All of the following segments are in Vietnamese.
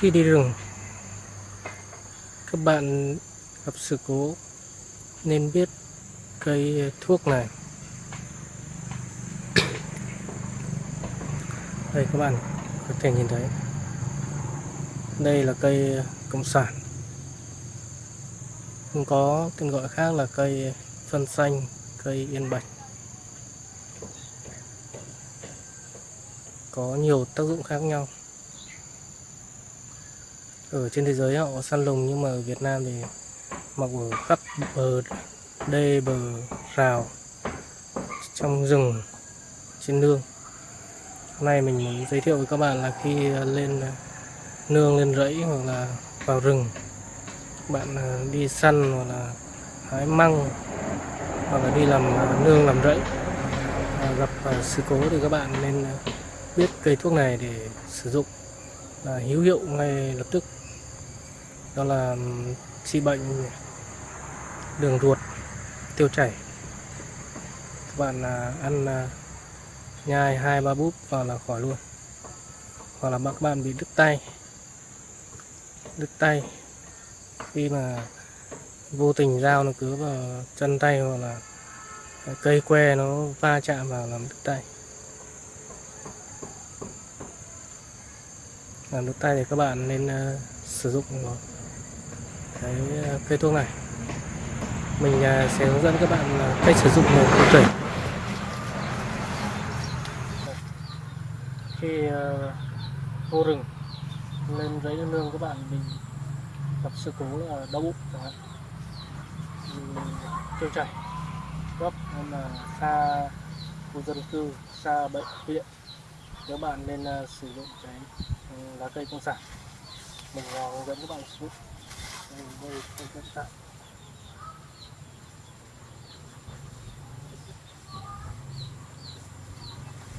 khi đi rừng các bạn gặp sự cố nên biết cây thuốc này. Đây, các bạn có thể nhìn thấy. Đây là cây cộng sản. Cũng có tên gọi khác là cây phân xanh, cây yên bạch. Có nhiều tác dụng khác nhau ở trên thế giới họ săn lùng, nhưng mà ở Việt Nam thì mọc ở khắp bờ đê, bờ rào, trong rừng, trên nương. Hôm nay mình muốn giới thiệu với các bạn là khi lên à, nương, lên rẫy hoặc là vào rừng, bạn à, đi săn hoặc là hái măng hoặc là đi làm à, nương làm rẫy. Gặp sự cố thì các bạn nên biết cây thuốc này để sử dụng. Là hữu hiệu ngay lập tức đó là ừ, trị bệnh đường ruột tiêu chảy. Các bạn à, ăn à, nhai hai ba búp vào là khỏi luôn. Hoặc là các bạn bị đứt tay. Đứt tay. Khi mà vô tình dao nó cứ vào chân tay hoặc là cây que nó va chạm vào làm đứt tay. Làm đứt tay thì các bạn nên uh, sử dụng cái ờ, cây thuốc này. Mình ờ, sẽ hướng dẫn các bạn ờ, cách sử dụng một cụ thể khi vô rừng, lên giấy nương các bạn, mình gặp sự cố là đau bụng chẳng hạn. Tiêu chảy, gấp nên là xa khu dân cư, xa bệnh viện. Các bạn nên sử dụng cái ừ, lá cây công sản, mình hướng dẫn các bạn sử dụng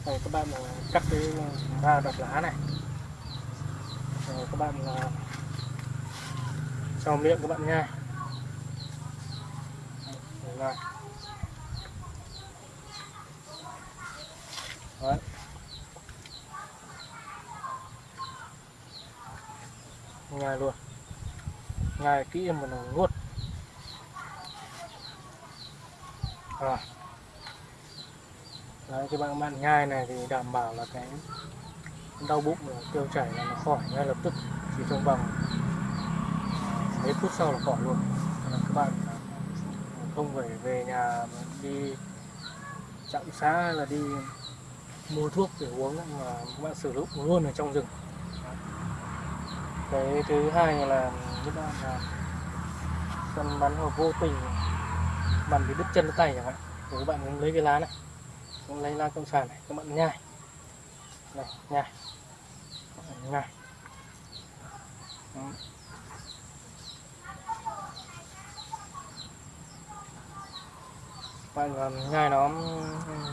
rồi, các bạn à, cắt cái à, ra đập lá này. Rồi, các bạn à, cho miệng các bạn nha. Rồi Đấy. nhai luôn nhai kỹ mà nó nuốt. Rồi. Đấy, cái bạn bạn nhai này thì đảm bảo là cái đau bụng tiêu chảy là nó khỏi ngay lập tức chỉ trong vòng mấy phút sau là khỏi luôn. Các bạn không phải về nhà đi trạm xá hay là đi mua thuốc để uống mà các bạn sử dụng luôn ở trong rừng. Cái thứ hai là các bạn là săn bắn hoặc vô tình. Bạn bị đứt chân đứt tay chẳng hạn. Thì các bạn lấy cái lá này. Cũng lấy lá công sản này, các bạn nhai. Này, nhai. Nhai. Bạn làm nhai nó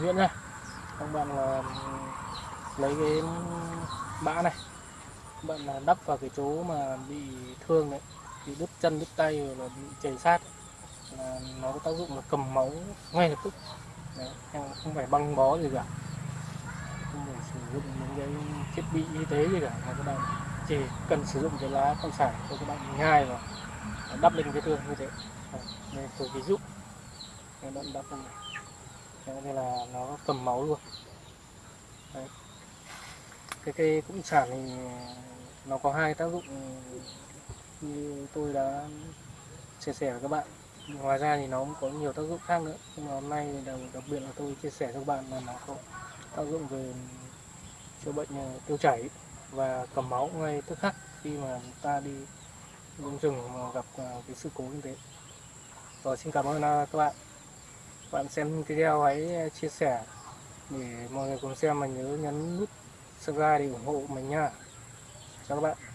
nhuyễn ra các bạn là lấy cái bã này bạn là đắp vào cái chỗ mà bị thương đấy bị đứt chân đứt tay rồi là bị chảy sát là nó có tác dụng là cầm máu ngay lập tức. Đấy, không phải băng bó gì cả. Không phải sử dụng những cái thiết bị y tế gì cả mà các bạn chỉ cần sử dụng cái lá cộng sản cho các bạn nhai vào đắp lên cái thương như thế. Đây tôi ví dụ. Các bạn đắp lên này. Đây là nó cầm máu luôn. Đấy cái cây cũng sản thì nó có hai tác dụng như tôi đã chia sẻ với các bạn. Ngoài ra thì nó cũng có nhiều tác dụng khác nữa. Nhưng mà hôm nay đặc, đặc biệt là tôi chia sẻ cho các bạn là nó có tác dụng về chữa bệnh ờ, tiêu chảy và cầm máu ngay tức khắc khi mà ta đi rừng rừng mà gặp ờ, cái sự cố như thế. Rồi xin cảm ơn ờ, các bạn. Bạn xem video hãy chia sẻ để mọi người cùng xem mà nhớ nhấn nút subscribe để ủng hộ mình nha. Chào các bạn.